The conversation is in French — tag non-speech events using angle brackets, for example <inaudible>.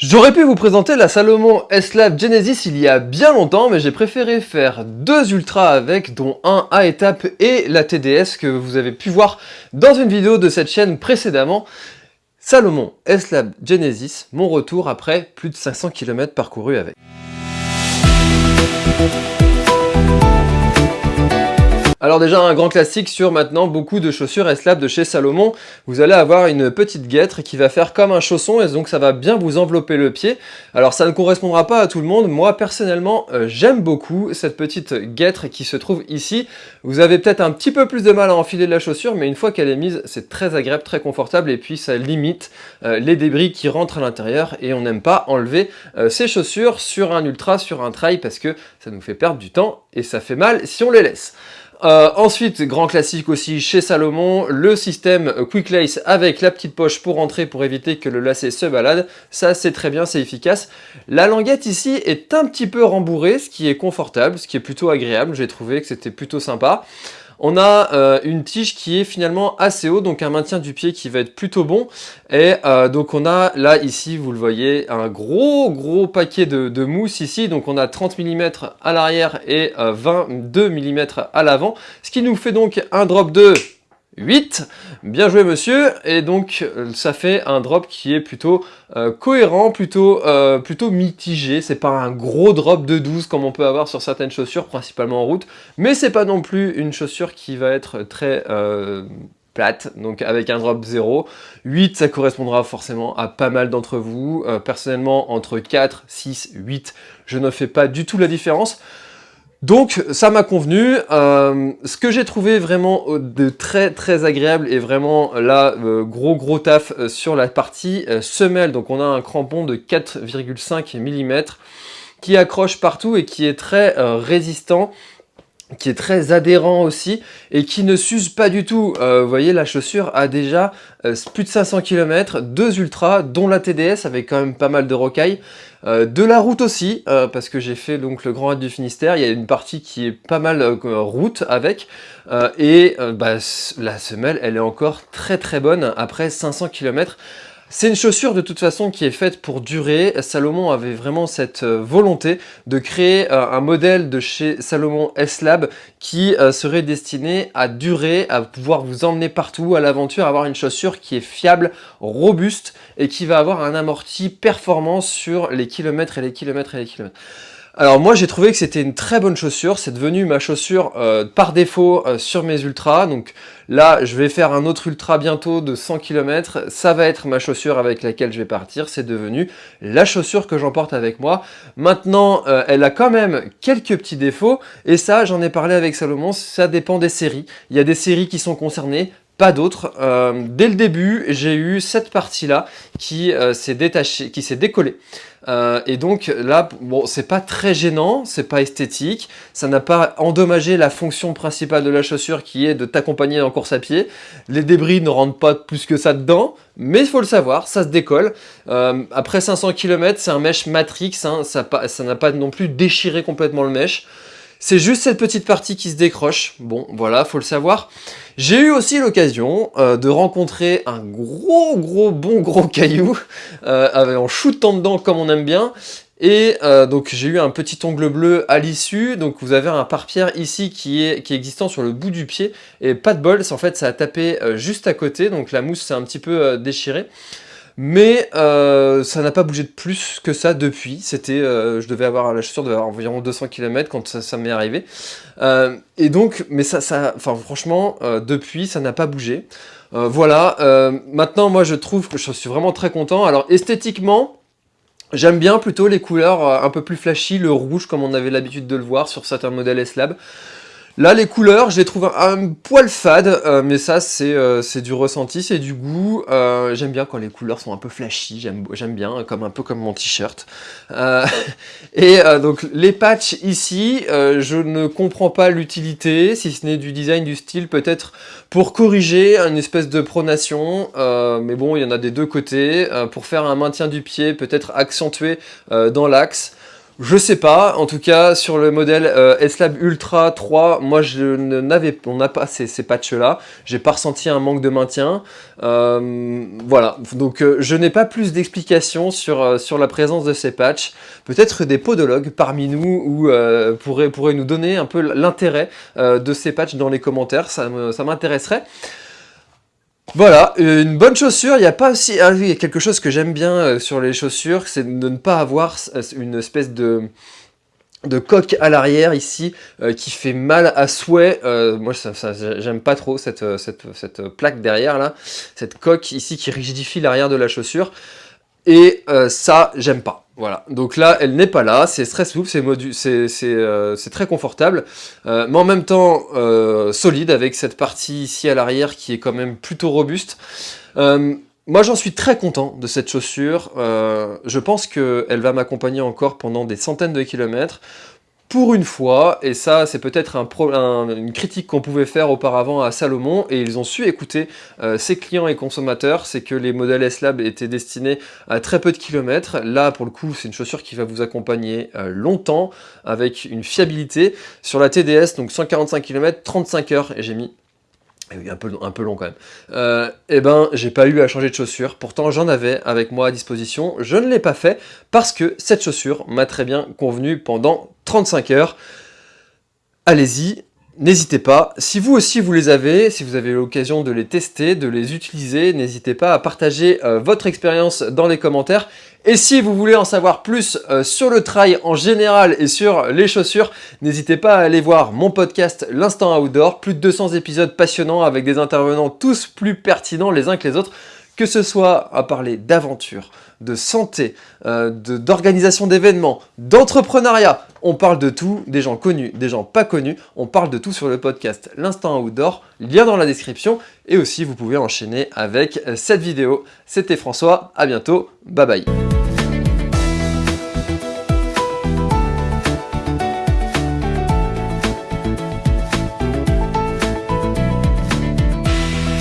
J'aurais pu vous présenter la Salomon S-Lab Genesis il y a bien longtemps, mais j'ai préféré faire deux ultras avec, dont un à étape et la TDS que vous avez pu voir dans une vidéo de cette chaîne précédemment. Salomon S-Lab Genesis, mon retour après plus de 500 km parcourus avec. Alors déjà un grand classique sur maintenant beaucoup de chaussures S-Lab de chez Salomon. Vous allez avoir une petite guêtre qui va faire comme un chausson et donc ça va bien vous envelopper le pied. Alors ça ne correspondra pas à tout le monde. Moi personnellement euh, j'aime beaucoup cette petite guêtre qui se trouve ici. Vous avez peut-être un petit peu plus de mal à enfiler la chaussure mais une fois qu'elle est mise c'est très agréable, très confortable et puis ça limite euh, les débris qui rentrent à l'intérieur et on n'aime pas enlever euh, ces chaussures sur un ultra, sur un trail parce que ça nous fait perdre du temps et ça fait mal si on les laisse. Euh, ensuite, grand classique aussi chez Salomon, le système Quick Lace avec la petite poche pour entrer pour éviter que le lacet se balade. Ça, c'est très bien, c'est efficace. La languette ici est un petit peu rembourrée, ce qui est confortable, ce qui est plutôt agréable. J'ai trouvé que c'était plutôt sympa. On a euh, une tige qui est finalement assez haut, donc un maintien du pied qui va être plutôt bon. Et euh, donc on a là ici, vous le voyez, un gros gros paquet de, mousse ici. Donc on a 30 mm à l'arrière et 22 euh, mm à l'avant. Ce qui nous fait donc un drop de 8. Bien joué monsieur. Et donc ça fait un drop qui est plutôt euh, cohérent, plutôt, euh, plutôt mitigé. C'est pas un gros drop de 12 comme on peut avoir sur certaines chaussures, principalement en route. Mais c'est pas non plus une chaussure qui va être très... Euh, plate, donc avec un drop 0. 8, ça correspondra forcément à pas mal d'entre vous. personnellement, entre 4, 6, 8, je ne fais pas du tout la différence. Donc ça m'a convenu, euh, ce que j'ai trouvé vraiment euh, de très très agréable et vraiment là euh, gros gros taf sur la partie semelle, donc on a un crampon de 4,5 mm qui accroche partout et qui est très résistant qui est très adhérent aussi et qui ne s'use pas du tout. vous voyez, la chaussure a déjà plus de 500 km, deux ultras, dont la TDS avec quand même pas mal de rocailles. Euh, de la route aussi, euh, parce que j'ai fait donc le Grand Raid du Finistère, il y a une partie qui est pas mal euh, route avec, et bah, la semelle elle est encore très très bonne après 500 km. C'est une chaussure de toute façon qui est faite pour durer. Salomon avait vraiment cette euh, volonté de créer euh, un modèle de chez Salomon S-Lab qui euh, serait destiné à durer, à pouvoir vous emmener partout à l'aventure, avoir une chaussure qui est fiable, robuste et qui va avoir un amorti performant sur les kilomètres et les kilomètres et les kilomètres. Alors moi j'ai trouvé que c'était une très bonne chaussure, c'est devenu ma chaussure euh, par défaut euh, sur mes ultras, donc là je vais faire un autre ultra bientôt de 100 km, ça va être ma chaussure avec laquelle je vais partir, c'est devenu la chaussure que j'emporte avec moi. Maintenant euh, elle a quand même quelques petits défauts, et ça j'en ai parlé avec Salomon, ça dépend des séries, il y a des séries qui sont concernées, pas d'autres. dès le début, j'ai eu cette partie-là qui s'est détachée, qui s'est décollée. Euh, et donc là, bon, c'est pas très gênant, c'est pas esthétique, ça n'a pas endommagé la fonction principale de la chaussure qui est de t'accompagner en course à pied. Les débris ne rentrent pas plus que ça dedans, mais il faut le savoir, ça se décolle. Euh, après 500 km, c'est un mesh Matrix, hein, ça n'a pas non plus déchiré complètement le mesh. C'est juste cette petite partie qui se décroche. Bon, voilà, faut le savoir. J'ai eu aussi l'occasion euh, de rencontrer un gros, gros, bon gros <laughs> caillou euh, en shootant dedans comme on aime bien. Et euh, donc j'ai eu un petit ongle bleu à l'issue, donc vous avez un pare-pierre ici qui est, qui est existant sur le bout du pied, et pas de bol, en fait ça a tapé juste à côté, donc la mousse s'est un petit peu déchirée. Mais euh, ça n'a pas bougé de plus que ça depuis. C'était, euh, je devais avoir la chaussure de environ 200 km quand ça, m'est arrivé. Euh, et donc, mais ça, ça enfin franchement, depuis, ça n'a pas bougé. voilà. maintenant, moi, je trouve que je suis vraiment très content. Alors, esthétiquement, J'aime bien plutôt les couleurs un peu plus flashy, le rouge comme on avait l'habitude de le voir sur certains modèles S-Lab. Là, les couleurs, je les trouve un, poil fade, euh, mais ça, euh, c'est du ressenti, c'est du goût. Euh, j'aime bien quand les couleurs sont un peu flashy, j'aime bien, comme un peu comme mon t-shirt. <laughs> et donc, les patchs ici, je ne comprends pas l'utilité, si ce n'est du design, du style, peut-être pour corriger une espèce de pronation. mais bon, il y en a des deux côtés. pour faire un maintien du pied, peut-être accentué dans l'axe. Je sais pas, en tout cas sur le modèle euh, S-Lab Ultra 3, moi je n'avais, on n'a pas ces, patchs là, j'ai pas ressenti un manque de maintien, euh, voilà, donc euh, je n'ai pas plus d'explications sur, sur la présence de ces patchs, peut-être des podologues parmi nous ou, pourraient, pourraient nous donner un peu l'intérêt de ces patchs dans les commentaires, ça m'intéresserait. Voilà, une bonne chaussure, il n'y a pas aussi... Ah oui, il y a quelque chose que j'aime bien euh, sur les chaussures, c'est de ne pas avoir euh, une espèce de de coque à l'arrière ici euh, qui fait mal à souhait. moi, j'aime pas trop cette, cette, cette, plaque derrière là, cette coque ici qui rigidifie l'arrière de la chaussure. Et ça, j'aime pas. Voilà, donc là, elle n'est pas là, c'est très souple, c'est euh, très confortable, euh, mais en même temps euh, solide avec cette partie ici à l'arrière qui est quand même plutôt robuste. moi, j'en suis très content de cette chaussure. je pense qu'elle va m'accompagner encore pendant des centaines de kilomètres pour une fois, et ça c'est peut-être un, une critique qu'on pouvait faire auparavant à Salomon, et ils ont su écouter euh, ses clients et consommateurs, c'est que les modèles S-Lab étaient destinés à très peu de kilomètres. Là, pour le coup, c'est une chaussure qui va vous accompagner euh, longtemps, avec une fiabilité. Sur la TDS, donc 145 km, 35 heures, et j'ai mis un peu long quand même. Euh, eh ben, j'ai pas eu à changer de chaussure. Pourtant, j'en avais avec moi à disposition. Je ne l'ai pas fait parce que cette chaussure m'a très bien convenu pendant 35 heures. Allez-y, N'hésitez pas, si vous aussi vous les avez, si vous avez l'occasion de les tester, de les utiliser, n'hésitez pas à partager euh, votre expérience dans les commentaires. Et si vous voulez en savoir plus euh, sur le trail en général et sur les chaussures, n'hésitez pas à aller voir mon podcast L'Instant Outdoor, plus de 200 épisodes passionnants avec des intervenants tous plus pertinents les uns que les autres que ce soit à parler d'aventure, de santé, euh, d'organisation d'événements, d'entrepreneuriat, on parle de tout, des gens connus, des gens pas connus, on parle de tout sur le podcast L'Instant Outdoor, lien dans la description, et aussi vous pouvez enchaîner avec cette vidéo. C'était François, à bientôt, bye bye